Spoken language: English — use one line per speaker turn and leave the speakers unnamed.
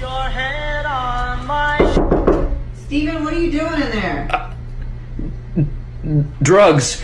your head on my
Steven, what are you doing in there?
Drugs.